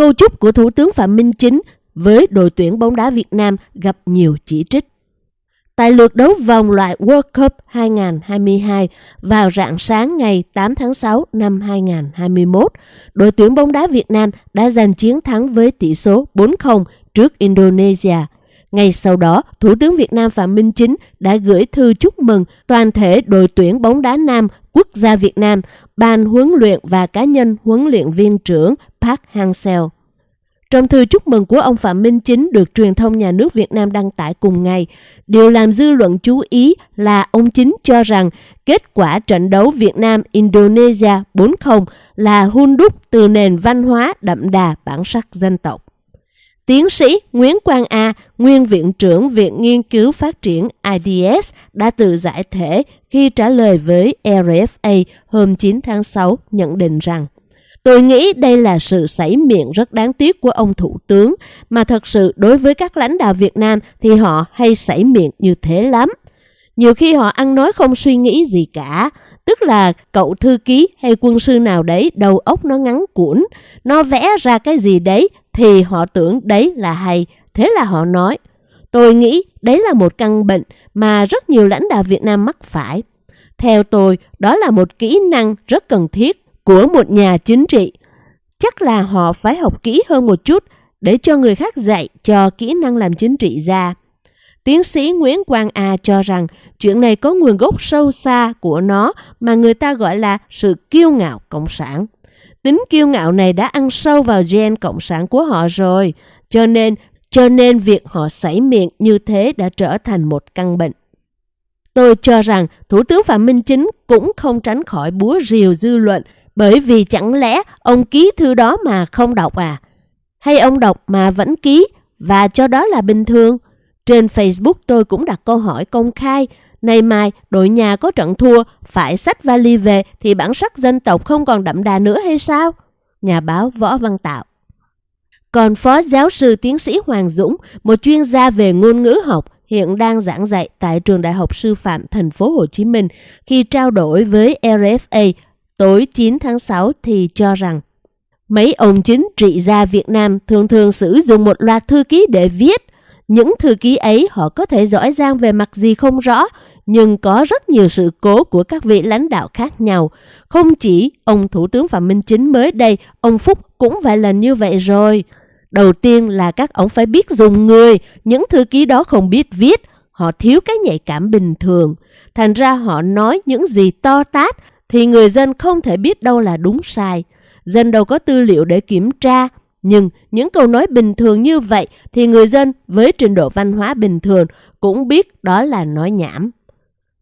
câu chúc của Thủ tướng Phạm Minh Chính với đội tuyển bóng đá Việt Nam gặp nhiều chỉ trích. Tại lượt đấu vòng loại World Cup 2022 vào rạng sáng ngày 8 tháng 6 năm 2021, đội tuyển bóng đá Việt Nam đã giành chiến thắng với tỷ số 4-0 trước Indonesia. Ngay sau đó, Thủ tướng Việt Nam Phạm Minh Chính đã gửi thư chúc mừng toàn thể đội tuyển bóng đá nam quốc gia Việt Nam, ban huấn luyện và cá nhân huấn luyện viên trưởng Park Hang-seo. Trong thư chúc mừng của ông Phạm Minh Chính được truyền thông nhà nước Việt Nam đăng tải cùng ngày, điều làm dư luận chú ý là ông Chính cho rằng kết quả trận đấu Việt Nam-Indonesia 4-0 là hun đúc từ nền văn hóa đậm đà bản sắc dân tộc. Tiến sĩ Nguyễn Quang A, nguyên viện trưởng Viện Nghiên cứu Phát triển IDS đã tự giải thể khi trả lời với RFA hôm 9 tháng 6 nhận định rằng Tôi nghĩ đây là sự sảy miệng rất đáng tiếc của ông Thủ tướng, mà thật sự đối với các lãnh đạo Việt Nam thì họ hay sảy miệng như thế lắm. Nhiều khi họ ăn nói không suy nghĩ gì cả, tức là cậu thư ký hay quân sư nào đấy đầu óc nó ngắn cuộn, nó vẽ ra cái gì đấy thì họ tưởng đấy là hay, thế là họ nói. Tôi nghĩ đấy là một căn bệnh mà rất nhiều lãnh đạo Việt Nam mắc phải. Theo tôi, đó là một kỹ năng rất cần thiết của một nhà chính trị. Chắc là họ phải học kỹ hơn một chút để cho người khác dạy cho kỹ năng làm chính trị ra. Tiến sĩ Nguyễn Quang A cho rằng chuyện này có nguồn gốc sâu xa của nó mà người ta gọi là sự kiêu ngạo cộng sản. Tính kiêu ngạo này đã ăn sâu vào gen cộng sản của họ rồi, cho nên cho nên việc họ sảy miệng như thế đã trở thành một căn bệnh. Tôi cho rằng Thủ tướng Phạm Minh Chính cũng không tránh khỏi búa rìu dư luận bởi vì chẳng lẽ ông ký thư đó mà không đọc à? Hay ông đọc mà vẫn ký và cho đó là bình thường? Trên Facebook tôi cũng đặt câu hỏi công khai. Này mai đội nhà có trận thua, phải sách vali về thì bản sắc dân tộc không còn đậm đà nữa hay sao? Nhà báo Võ Văn Tạo còn Phó Giáo sư Tiến sĩ Hoàng Dũng, một chuyên gia về ngôn ngữ học, hiện đang giảng dạy tại Trường Đại học Sư phạm Thành phố Hồ Chí Minh, khi trao đổi với RFA tối 9 tháng 6 thì cho rằng mấy ông chính trị gia Việt Nam thường thường sử dụng một loạt thư ký để viết. Những thư ký ấy họ có thể giỏi giang về mặt gì không rõ, nhưng có rất nhiều sự cố của các vị lãnh đạo khác nhau. Không chỉ ông Thủ tướng Phạm Minh Chính mới đây, ông Phúc cũng vài lần như vậy rồi. Đầu tiên là các ông phải biết dùng người, những thư ký đó không biết viết, họ thiếu cái nhạy cảm bình thường. Thành ra họ nói những gì to tát thì người dân không thể biết đâu là đúng sai. Dân đâu có tư liệu để kiểm tra, nhưng những câu nói bình thường như vậy thì người dân với trình độ văn hóa bình thường cũng biết đó là nói nhảm.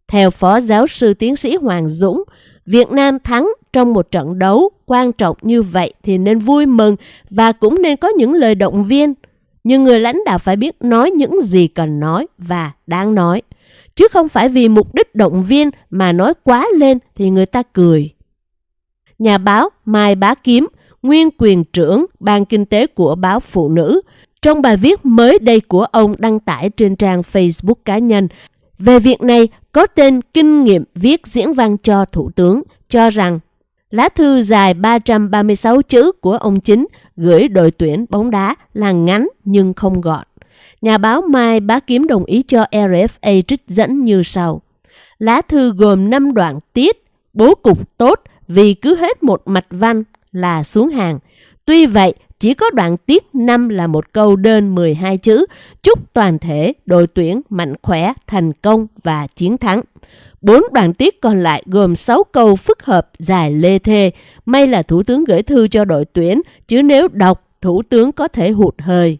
Theo Phó Giáo sư Tiến sĩ Hoàng Dũng, Việt Nam thắng trong một trận đấu quan trọng như vậy thì nên vui mừng và cũng nên có những lời động viên. Nhưng người lãnh đạo phải biết nói những gì cần nói và đáng nói chứ không phải vì mục đích động viên mà nói quá lên thì người ta cười. Nhà báo Mai Bá Kiếm, nguyên quyền trưởng Ban Kinh tế của báo Phụ Nữ, trong bài viết mới đây của ông đăng tải trên trang Facebook cá nhân về việc này có tên Kinh nghiệm viết diễn văn cho Thủ tướng, cho rằng lá thư dài 336 chữ của ông chính gửi đội tuyển bóng đá là ngắn nhưng không gọn. Nhà báo Mai Bá Kiếm đồng ý cho RFA trích dẫn như sau. Lá thư gồm 5 đoạn tiết, bố cục tốt vì cứ hết một mạch văn là xuống hàng. Tuy vậy, chỉ có đoạn tiết 5 là một câu đơn 12 chữ, chúc toàn thể đội tuyển mạnh khỏe, thành công và chiến thắng. Bốn đoạn tiết còn lại gồm 6 câu phức hợp dài lê thê. May là Thủ tướng gửi thư cho đội tuyển, chứ nếu đọc, Thủ tướng có thể hụt hơi.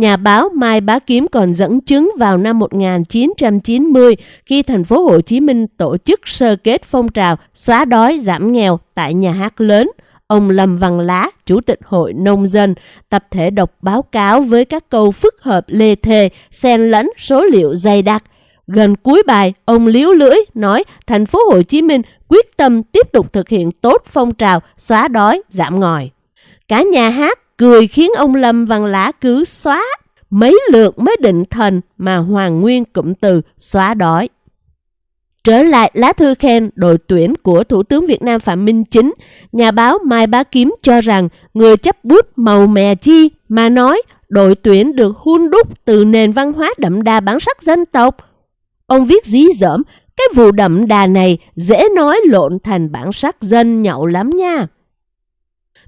Nhà báo Mai Bá Kiếm còn dẫn chứng vào năm 1990 khi thành phố Hồ Chí Minh tổ chức sơ kết phong trào xóa đói giảm nghèo tại nhà hát lớn. Ông Lâm Văn Lá, Chủ tịch Hội Nông dân, tập thể đọc báo cáo với các câu phức hợp lê thề, xen lẫn số liệu dày đặc. Gần cuối bài, ông liếu lưỡi nói thành phố Hồ Chí Minh quyết tâm tiếp tục thực hiện tốt phong trào xóa đói giảm ngòi. Cả nhà hát cười khiến ông Lâm Văn Lá cứ xóa mấy lượt mới định thần mà Hoàng Nguyên cụm từ xóa đói. Trở lại lá thư khen đội tuyển của Thủ tướng Việt Nam Phạm Minh Chính, nhà báo Mai Bá Kiếm cho rằng người chấp bút màu mè chi mà nói đội tuyển được hun đúc từ nền văn hóa đậm đà bản sắc dân tộc. Ông viết dí dỏm, cái vụ đậm đà này dễ nói lộn thành bản sắc dân nhậu lắm nha.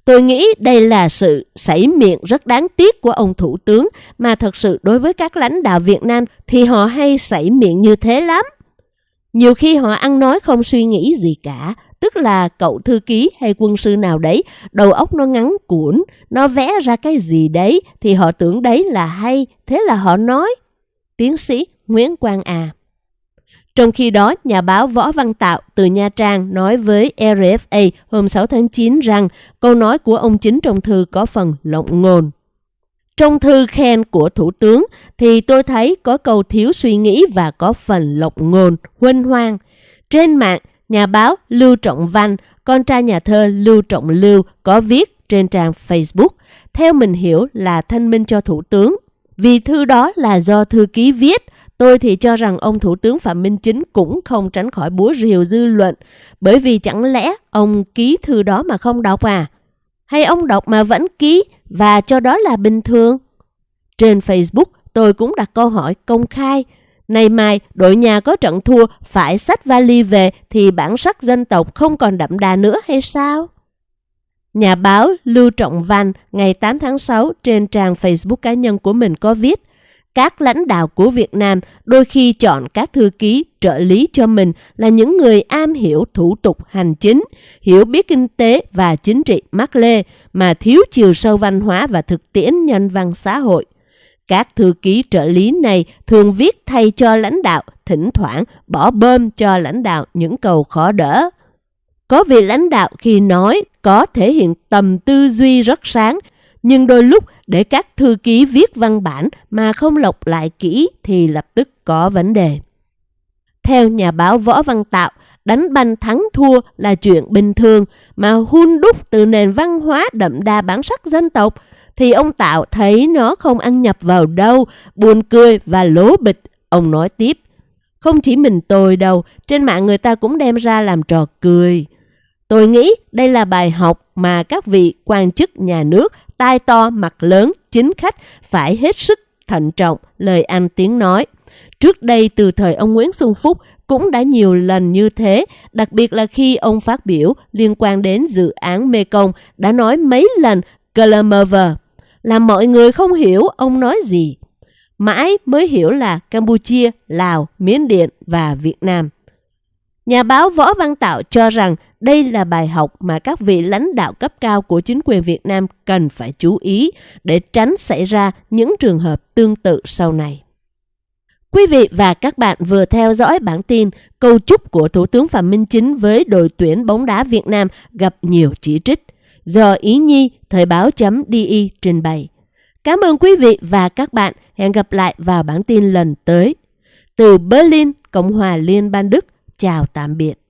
Tôi nghĩ đây là sự sảy miệng rất đáng tiếc của ông Thủ tướng mà thật sự đối với các lãnh đạo Việt Nam thì họ hay sảy miệng như thế lắm. Nhiều khi họ ăn nói không suy nghĩ gì cả, tức là cậu thư ký hay quân sư nào đấy, đầu óc nó ngắn cuộn, nó vẽ ra cái gì đấy thì họ tưởng đấy là hay, thế là họ nói. Tiến sĩ Nguyễn Quang À trong khi đó, nhà báo Võ Văn Tạo từ Nha Trang nói với RFA hôm 6 tháng 9 rằng câu nói của ông chính trong thư có phần lộng ngôn. Trong thư khen của Thủ tướng thì tôi thấy có câu thiếu suy nghĩ và có phần lộng ngôn, huênh hoang. Trên mạng, nhà báo Lưu Trọng Văn, con trai nhà thơ Lưu Trọng Lưu có viết trên trang Facebook, theo mình hiểu là thanh minh cho Thủ tướng. Vì thư đó là do thư ký viết, Tôi thì cho rằng ông Thủ tướng Phạm Minh Chính cũng không tránh khỏi búa rìu dư luận, bởi vì chẳng lẽ ông ký thư đó mà không đọc à? Hay ông đọc mà vẫn ký và cho đó là bình thường? Trên Facebook, tôi cũng đặt câu hỏi công khai. Nay mai, đội nhà có trận thua, phải xách vali về thì bản sắc dân tộc không còn đậm đà nữa hay sao? Nhà báo Lưu Trọng Văn ngày 8 tháng 6 trên trang Facebook cá nhân của mình có viết các lãnh đạo của Việt Nam đôi khi chọn các thư ký trợ lý cho mình là những người am hiểu thủ tục hành chính, hiểu biết kinh tế và chính trị mắc lê mà thiếu chiều sâu văn hóa và thực tiễn nhân văn xã hội. Các thư ký trợ lý này thường viết thay cho lãnh đạo, thỉnh thoảng bỏ bơm cho lãnh đạo những cầu khó đỡ. Có vị lãnh đạo khi nói có thể hiện tầm tư duy rất sáng nhưng đôi lúc để các thư ký viết văn bản mà không lọc lại kỹ thì lập tức có vấn đề. Theo nhà báo Võ Văn Tạo, đánh banh thắng thua là chuyện bình thường mà hun đúc từ nền văn hóa đậm đà bản sắc dân tộc thì ông Tạo thấy nó không ăn nhập vào đâu, buồn cười và lố bịch. Ông nói tiếp, không chỉ mình tôi đâu, trên mạng người ta cũng đem ra làm trò cười. Tôi nghĩ đây là bài học mà các vị quan chức nhà nước tai to mặt lớn chính khách phải hết sức thận trọng lời ăn tiếng nói. Trước đây từ thời ông Nguyễn Xuân Phúc cũng đã nhiều lần như thế, đặc biệt là khi ông phát biểu liên quan đến dự án Mekong đã nói mấy lần Glamover, làm mọi người không hiểu ông nói gì. Mãi mới hiểu là Campuchia, Lào, Miến Điện và Việt Nam. Nhà báo Võ Văn Tạo cho rằng đây là bài học mà các vị lãnh đạo cấp cao của chính quyền Việt Nam cần phải chú ý để tránh xảy ra những trường hợp tương tự sau này. Quý vị và các bạn vừa theo dõi bản tin câu chúc của Thủ tướng Phạm Minh Chính với đội tuyển bóng đá Việt Nam gặp nhiều chỉ trích do Ý Nhi Thời báo.di trình bày. Cảm ơn quý vị và các bạn. Hẹn gặp lại vào bản tin lần tới. Từ Berlin, Cộng hòa Liên bang Đức, chào tạm biệt.